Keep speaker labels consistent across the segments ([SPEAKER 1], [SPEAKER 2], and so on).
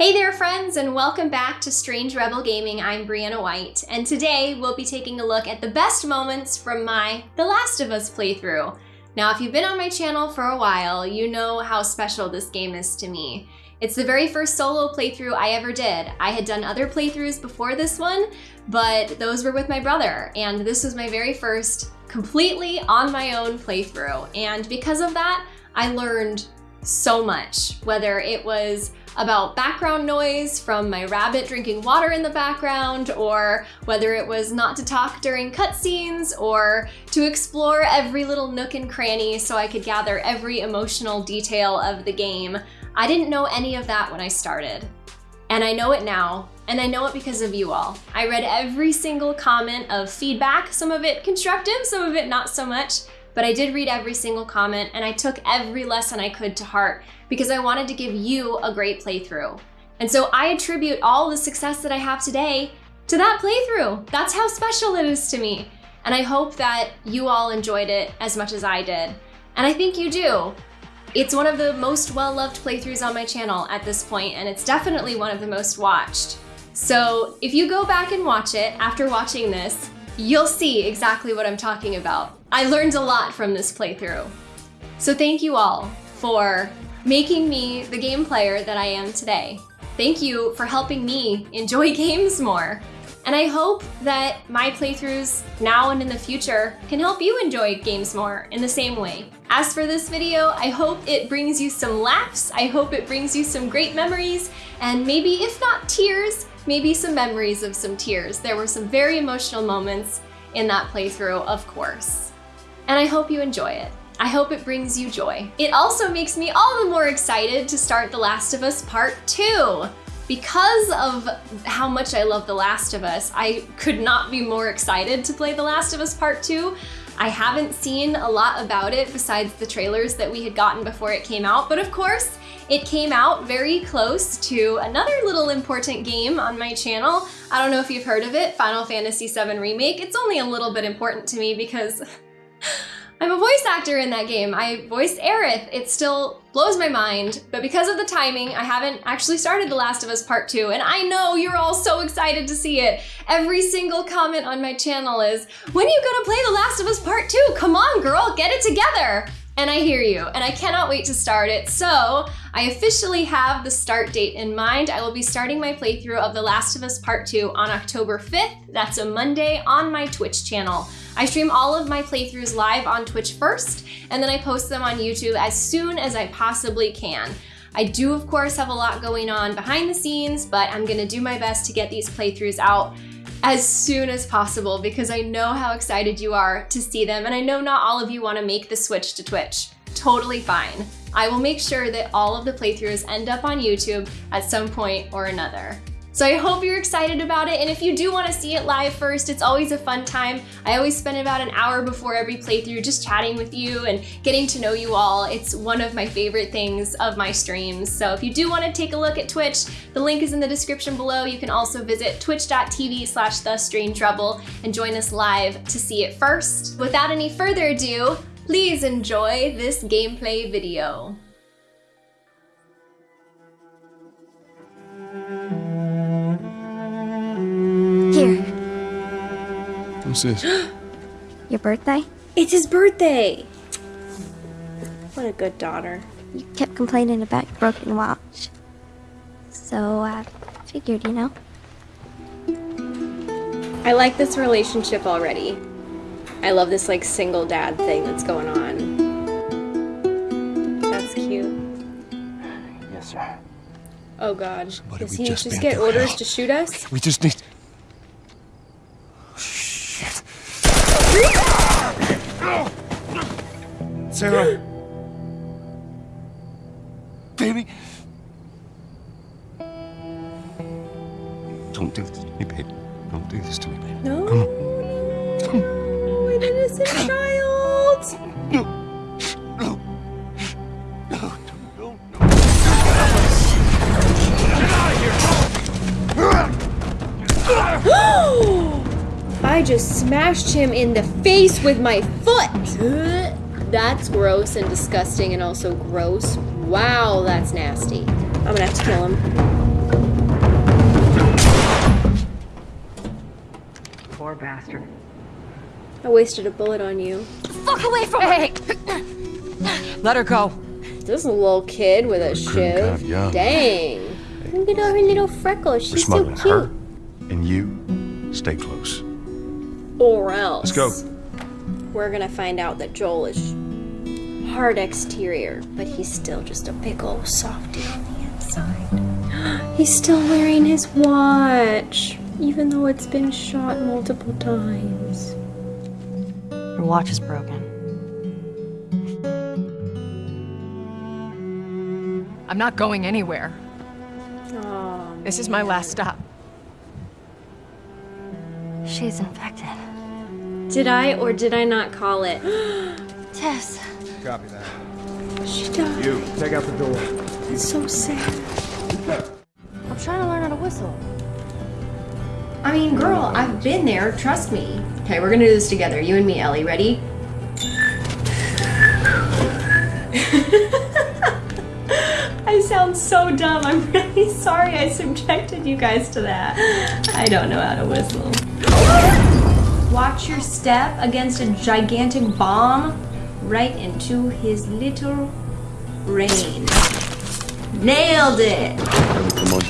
[SPEAKER 1] Hey there friends and welcome back to Strange Rebel Gaming. I'm Briana White and today we'll be taking a look at the best moments from my The Last of Us playthrough. Now if you've been on my channel for a while, you know how special this game is to me. It's the very first solo playthrough I ever did. I had done other playthroughs before this one, but those were with my brother and this was my very first completely on my own playthrough. And because of that, I learned so much, whether it was about background noise from my rabbit drinking water in the background, or whether it was not to talk during cutscenes, or to explore every little nook and cranny so I could gather every emotional detail of the game. I didn't know any of that when I started. And I know it now, and I know it because of you all. I read every single comment of feedback, some of it constructive, some of it not so much, but I did read every single comment and I took every lesson I could to heart because I wanted to give you a great playthrough. And so I attribute all the success that I have today to that playthrough. That's how special it is to me. And I hope that you all enjoyed it as much as I did. And I think you do. It's one of the most well-loved playthroughs on my channel at this point, and it's definitely one of the most watched. So if you go back and watch it after watching this, you'll see exactly what I'm talking about. I learned a lot from this playthrough. So thank you all for making me the game player that I am today. Thank you for helping me enjoy games more. And I hope that my playthroughs now and in the future can help you enjoy games more in the same way. As for this video, I hope it brings you some laughs, I hope it brings you some great memories, and maybe if not tears, maybe some memories of some tears. There were some very emotional moments in that playthrough, of course and I hope you enjoy it. I hope it brings you joy. It also makes me all the more excited to start The Last of Us Part 2. Because of how much I love The Last of Us, I could not be more excited to play The Last of Us Part 2. I haven't seen a lot about it besides the trailers that we had gotten before it came out, but of course, it came out very close to another little important game on my channel. I don't know if you've heard of it, Final Fantasy VII Remake. It's only a little bit important to me because I'm a voice actor in that game. I voiced Aerith. It still blows my mind, but because of the timing, I haven't actually started The Last of Us Part 2, and I know you're all so excited to see it. Every single comment on my channel is, when are you gonna play The Last of Us Part 2? Come on, girl, get it together. And I hear you, and I cannot wait to start it. So I officially have the start date in mind. I will be starting my playthrough of The Last of Us Part 2 on October 5th. That's a Monday on my Twitch channel. I stream all of my playthroughs live on Twitch first, and then I post them on YouTube as soon as I possibly can. I do, of course, have a lot going on behind the scenes, but I'm gonna do my best to get these playthroughs out as soon as possible because I know how excited you are to see them and I know not all of you want to make the switch to Twitch. Totally fine. I will make sure that all of the playthroughs end up on YouTube at some point or another. So I hope you're excited about it, and if you do want to see it live first, it's always a fun time. I always spend about an hour before every playthrough just chatting with you and getting to know you all. It's one of my favorite things of my streams. So if you do want to take a look at Twitch, the link is in the description below. You can also visit twitch.tv slash rebel and join us live to see it first. Without any further ado, please enjoy this gameplay video.
[SPEAKER 2] What's this?
[SPEAKER 3] Your birthday?
[SPEAKER 4] It's his birthday! What a good daughter.
[SPEAKER 3] You kept complaining about your broken watch. So I figured, you know.
[SPEAKER 4] I like this relationship already. I love this like single dad thing that's going on. That's cute.
[SPEAKER 2] Yes, sir.
[SPEAKER 4] Oh god.
[SPEAKER 2] So
[SPEAKER 4] Does he
[SPEAKER 2] just
[SPEAKER 4] just get orders
[SPEAKER 2] Hell.
[SPEAKER 4] to shoot us?
[SPEAKER 2] We just need. Sarah. Baby. Don't do this to me, baby. Don't do this to me, baby.
[SPEAKER 4] No.
[SPEAKER 2] Come
[SPEAKER 4] no, An innocent child.
[SPEAKER 2] No. No. No. No. No.
[SPEAKER 4] I just smashed him in the face with my foot. That's gross and disgusting and also gross. Wow, that's nasty. I'm gonna have to kill him.
[SPEAKER 5] Poor bastard.
[SPEAKER 1] I wasted a bullet on you.
[SPEAKER 3] Fuck away from hey.
[SPEAKER 5] Let her go.
[SPEAKER 1] This little kid with a shiv. Dang. Look at all her little freckles. She's so cute.
[SPEAKER 2] Her. And you, stay close.
[SPEAKER 1] Or else.
[SPEAKER 2] Let's go.
[SPEAKER 1] We're gonna find out that Joel is hard exterior, but he's still just a big old softy on the inside. he's still wearing his watch, even though it's been shot multiple times.
[SPEAKER 5] Your watch is broken. I'm not going anywhere.
[SPEAKER 1] Oh,
[SPEAKER 5] This is my last stop.
[SPEAKER 3] She's infected.
[SPEAKER 1] did I or did I not call it?
[SPEAKER 3] Tess.
[SPEAKER 6] Copy that.
[SPEAKER 1] she died.
[SPEAKER 6] You, take out the door.
[SPEAKER 1] It's so sad.
[SPEAKER 3] I'm trying to learn how to whistle.
[SPEAKER 4] I mean, girl, I've been there. Trust me. Okay, we're gonna do this together. You and me, Ellie. Ready? I sound so dumb. I'm really sorry I subjected you guys to that. I don't know how to whistle. Watch your step against a gigantic bomb right into his little brain. Nailed it!
[SPEAKER 2] Come on.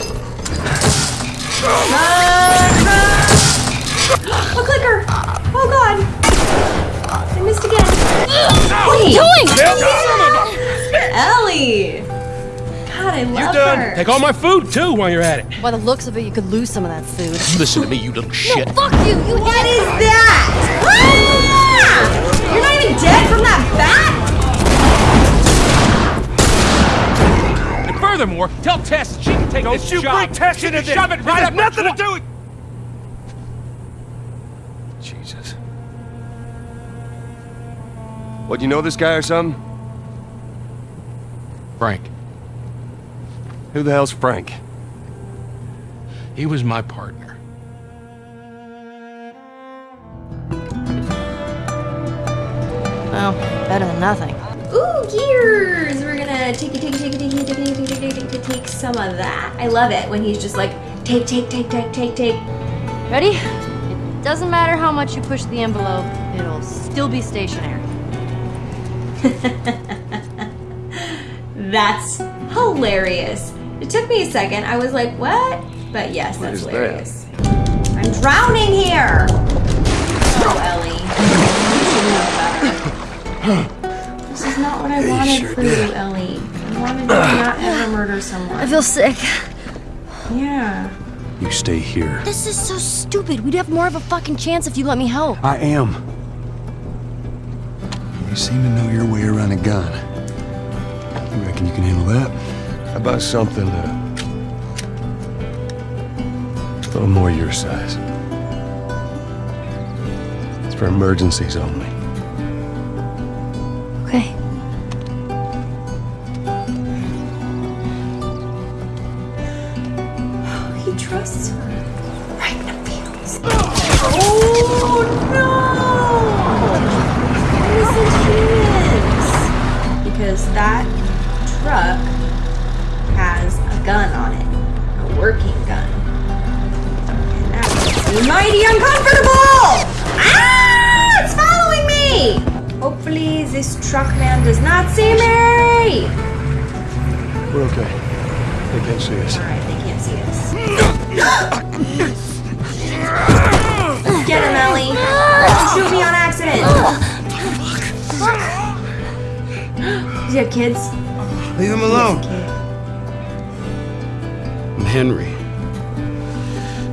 [SPEAKER 4] A clicker! Oh god! I missed again. What are you doing? Ellie! God, I love her. You done?
[SPEAKER 7] Take all my food too while you're at it.
[SPEAKER 5] By the looks of it, you could lose some of that food.
[SPEAKER 7] Listen to me, you little shit.
[SPEAKER 3] No, Fuck you! You
[SPEAKER 4] What is that? You're not even dead from that bat?
[SPEAKER 7] And furthermore, tell Tess she can take this
[SPEAKER 6] you
[SPEAKER 7] job.
[SPEAKER 6] bring Tess
[SPEAKER 7] she
[SPEAKER 6] into
[SPEAKER 7] can
[SPEAKER 6] this.
[SPEAKER 7] shove it
[SPEAKER 6] It
[SPEAKER 7] right
[SPEAKER 6] has
[SPEAKER 7] up my
[SPEAKER 6] nothing to do with-
[SPEAKER 2] Jesus. What, do you know this guy or something?
[SPEAKER 7] Frank,
[SPEAKER 2] Who the hell's Frank?
[SPEAKER 7] he was my partner.
[SPEAKER 5] Well, better than nothing.
[SPEAKER 4] Ooh, gears! We're gonna take it, take it, take it, take it, take it, take take take some of that. I love it when he's just like, take, take, take, take, take, take.
[SPEAKER 3] Ready? It doesn't matter how much you push the envelope, it'll still be stationary.
[SPEAKER 4] That's hilarious. It took me a second. I was like, what? But yes,
[SPEAKER 2] what
[SPEAKER 4] that's
[SPEAKER 2] hilarious. That?
[SPEAKER 4] I'm drowning here! Oh, Ellie. This is not what I wanted
[SPEAKER 2] sure
[SPEAKER 4] for
[SPEAKER 2] did.
[SPEAKER 4] you, Ellie. I wanted you to not ever murder someone.
[SPEAKER 3] I feel sick.
[SPEAKER 4] Yeah.
[SPEAKER 2] You stay here.
[SPEAKER 3] This is so stupid. We'd have more of a fucking chance if you let me help.
[SPEAKER 2] I am. You seem to know your way around a gun. You reckon you can handle that? How about something uh, a little more your size? It's for emergencies only.
[SPEAKER 3] Okay.
[SPEAKER 4] He trusts her. Right in the feels. Oh no! Innocent humans. Because that truck this truck man does not see me!
[SPEAKER 2] We're okay. They can't see us.
[SPEAKER 4] Alright, they can't see us. Get him, Ellie. Don't shoot me on accident. You have kids?
[SPEAKER 2] Leave him alone.
[SPEAKER 7] I'm Henry.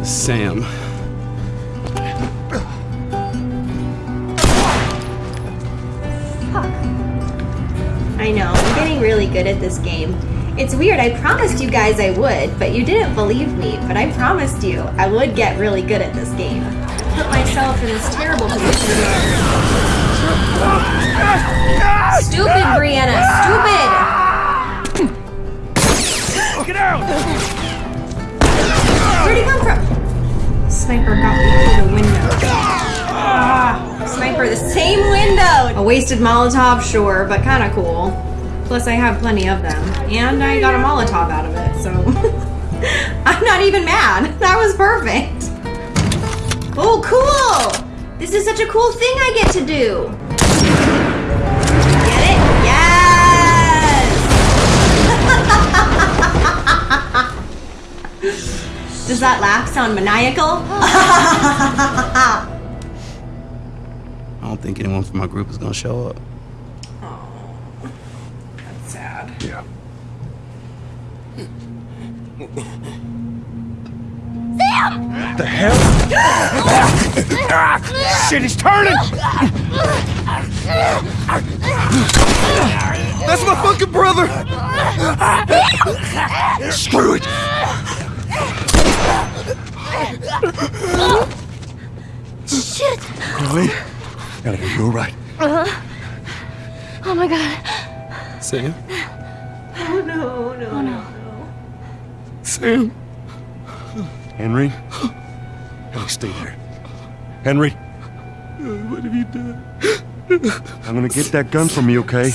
[SPEAKER 7] Sam.
[SPEAKER 4] I know, I'm getting really good at this game. It's weird, I promised you guys I would, but you didn't believe me. But I promised you I would get really good at this game. Put myself in this terrible position. Stupid, Briana, stupid!
[SPEAKER 6] Get out!
[SPEAKER 4] Where'd he come from? Sniper got me through the window. Ah, sniper, the same window! A wasted Molotov, sure, but kinda cool. Plus, I have plenty of them. And I got a Molotov out of it, so. I'm not even mad. That was perfect. Oh, cool! This is such a cool thing I get to do. Get it? Yes! Does that laugh sound maniacal?
[SPEAKER 8] I don't think anyone from my group is gonna show up.
[SPEAKER 4] Oh, that's sad.
[SPEAKER 2] Yeah.
[SPEAKER 9] The hell? Shit, he's turning! That's my fucking brother!
[SPEAKER 2] Screw it!
[SPEAKER 3] Shit!
[SPEAKER 2] Ellie? Ellie, are you alright?
[SPEAKER 3] Oh my god.
[SPEAKER 8] Sam?
[SPEAKER 4] Oh no, no, oh, no.
[SPEAKER 8] Sam?
[SPEAKER 2] Henry? Ellie, stay there. Henry?
[SPEAKER 8] What have you done?
[SPEAKER 2] I'm gonna get that gun from you, okay?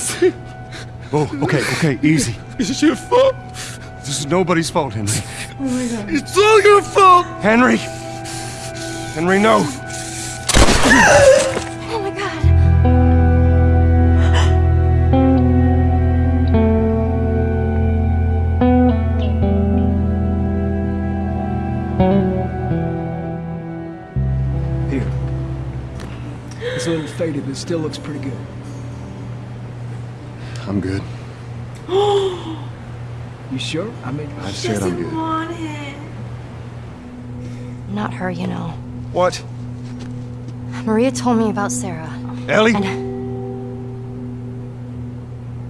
[SPEAKER 2] Oh, okay, okay, easy.
[SPEAKER 8] It's your fault.
[SPEAKER 2] This is nobody's fault, Henry. Oh my god.
[SPEAKER 8] It's all your fault.
[SPEAKER 2] Henry! Henry, no!
[SPEAKER 9] Here. It's a little faded, but it still looks pretty good.
[SPEAKER 2] I'm good.
[SPEAKER 9] You sure? I mean,
[SPEAKER 2] I said I'm good.
[SPEAKER 4] Want it.
[SPEAKER 10] Not her, you know.
[SPEAKER 2] What?
[SPEAKER 10] Maria told me about Sarah.
[SPEAKER 2] Ellie?
[SPEAKER 10] And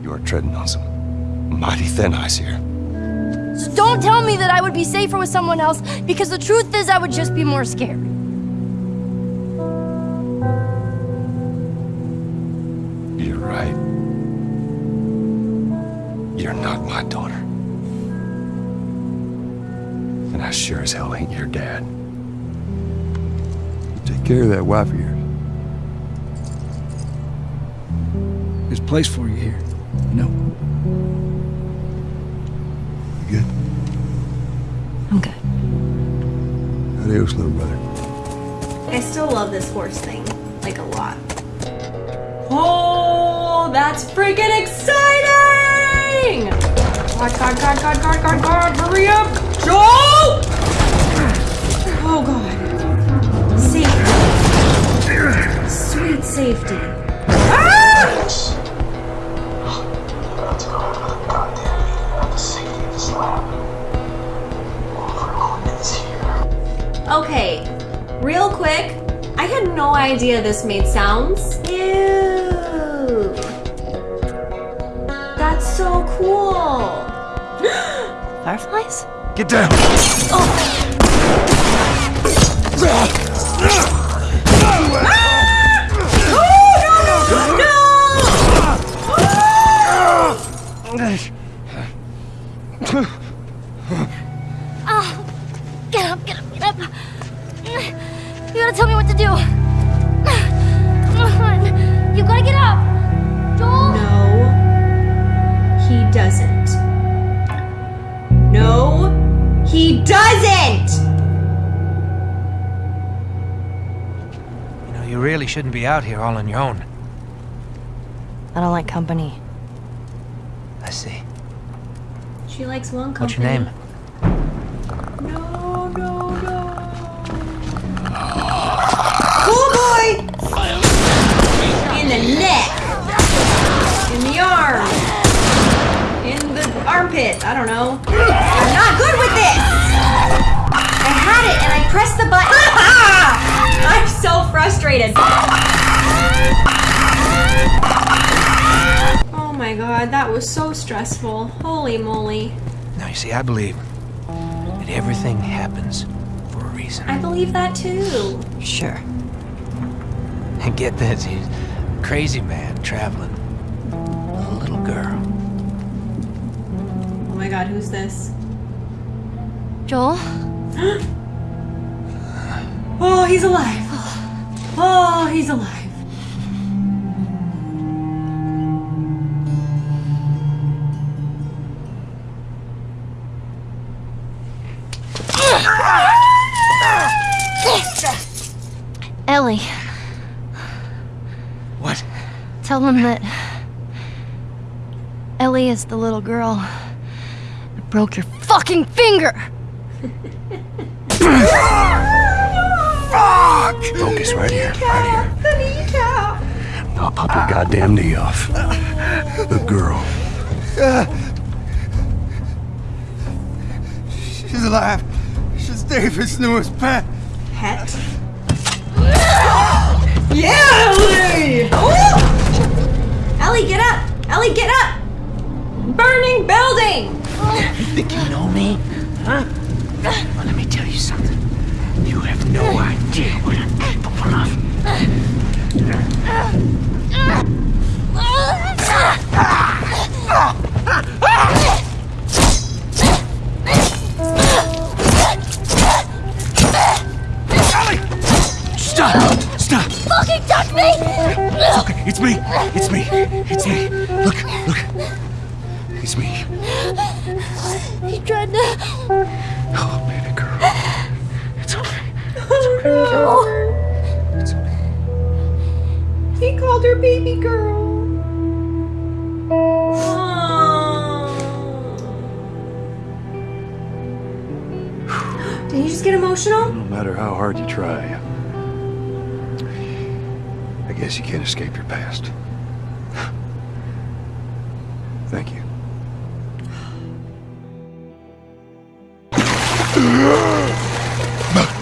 [SPEAKER 2] You are treading on some mighty thin ice here.
[SPEAKER 3] So don't tell me that I would be safer with someone else because the truth is I would just be more scared.
[SPEAKER 2] You're right. You're not my daughter. And I sure as hell ain't your dad. Take care of that wife of yours.
[SPEAKER 9] there's a place for you here. You know?
[SPEAKER 2] Adios, little brother.
[SPEAKER 4] I still love this horse thing, like a lot. Oh, that's freaking exciting! God, God, God, God, God, God, God, hurry up! Joel! This made sounds. Ew. That's so cool.
[SPEAKER 10] Fireflies?
[SPEAKER 2] Get down!
[SPEAKER 3] Oh,
[SPEAKER 7] shouldn't be out here all on your own.
[SPEAKER 10] I don't like company.
[SPEAKER 7] I see.
[SPEAKER 4] She likes one company.
[SPEAKER 7] What's your name?
[SPEAKER 4] No, no, no. Cool boy! In the neck. In the arm. In the armpit. I don't know. I'm not good with this! I had it and I pressed the button. I'm so frustrated. Oh my god, that was so stressful. Holy moly.
[SPEAKER 7] Now, you see, I believe that everything happens for a reason.
[SPEAKER 4] I believe that too.
[SPEAKER 10] Sure.
[SPEAKER 7] And get this, he's a crazy man traveling with a little girl.
[SPEAKER 4] Oh my god, who's this?
[SPEAKER 3] Joel?
[SPEAKER 4] Oh, he's alive. Oh, he's alive.
[SPEAKER 10] Ellie.
[SPEAKER 7] What?
[SPEAKER 10] Tell them that Ellie is the little girl that broke your fucking finger.
[SPEAKER 2] Focus right here, right here. I'll pop your goddamn knee off. The girl.
[SPEAKER 8] She's alive. She's David's newest pet.
[SPEAKER 11] Pet? Yeah, Ellie! Ooh! Ellie, get up! Ellie, get up! Burning building!
[SPEAKER 7] You think you know me? Huh? Well, let me tell you something. You have no idea what I'm capable of. Stop! Stop!
[SPEAKER 3] Fucking touch me!
[SPEAKER 7] Okay, it's me. It's me. It's me. Look,
[SPEAKER 2] matter how hard you try, I guess you can't escape your past. Thank you.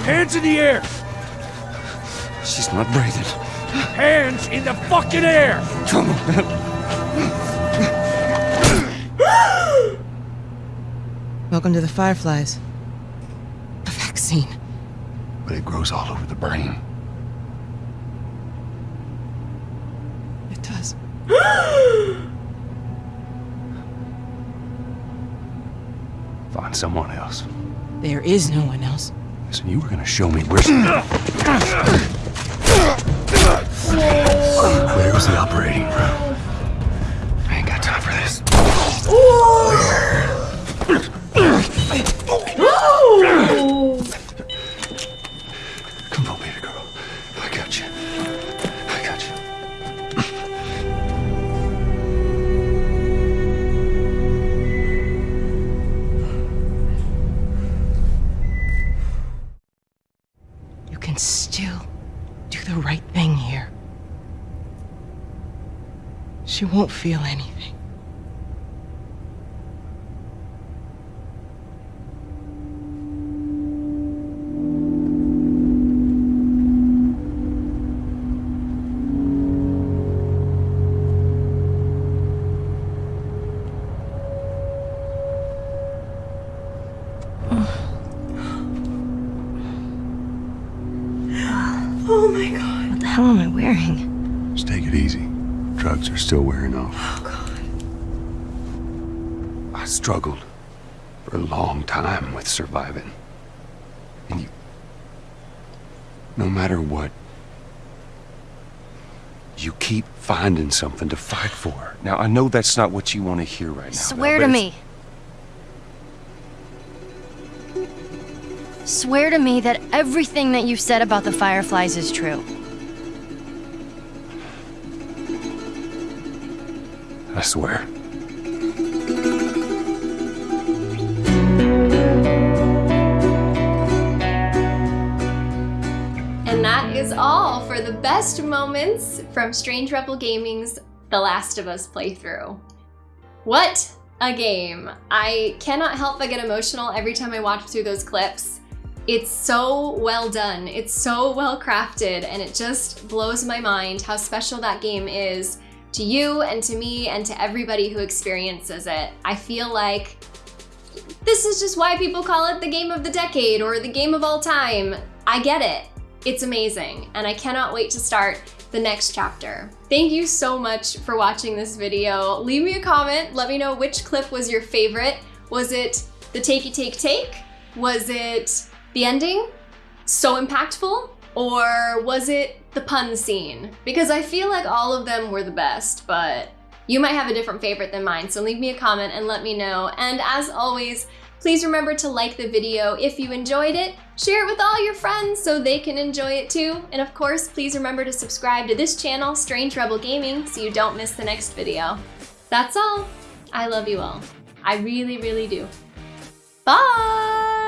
[SPEAKER 6] Hands in the air!
[SPEAKER 2] She's not breathing.
[SPEAKER 6] Hands in the fucking air!
[SPEAKER 2] Come on.
[SPEAKER 5] Welcome to the Fireflies. A vaccine.
[SPEAKER 2] But it grows all over the brain.
[SPEAKER 5] It does.
[SPEAKER 2] Find someone else.
[SPEAKER 5] There is no one else.
[SPEAKER 2] Listen, you were gonna show me where. Where's the operating room? I ain't got time for this. Come
[SPEAKER 5] She won't feel anything.
[SPEAKER 2] Struggled for a long time with surviving. And you. No matter what, you keep finding something to fight for. Now, I know that's not what you want to hear right now.
[SPEAKER 10] Swear
[SPEAKER 2] Belle,
[SPEAKER 10] to
[SPEAKER 2] but it's-
[SPEAKER 10] me. Swear to me that everything that you've said about the Fireflies is true.
[SPEAKER 2] I swear.
[SPEAKER 1] Is all for the best moments from Strange Rebel Gaming's The Last of Us playthrough. What a game! I cannot help but get emotional every time I watch through those clips. It's so well done, it's so well crafted, and it just blows my mind how special that game is to you and to me and to everybody who experiences it. I feel like this is just why people call it the game of the decade or the game of all time. I get it. It's amazing, and I cannot wait to start the next chapter. Thank you so much for watching this video. Leave me a comment, let me know which clip was your favorite. Was it the takey take take? Was it the ending? So impactful? Or was it the pun scene? Because I feel like all of them were the best, but you might have a different favorite than mine, so leave me a comment and let me know. And as always, Please remember to like the video if you enjoyed it, share it with all your friends so they can enjoy it too, and of course, please remember to subscribe to this channel, Strange Rebel Gaming, so you don't miss the next video. That's all. I love you all. I really, really do. Bye!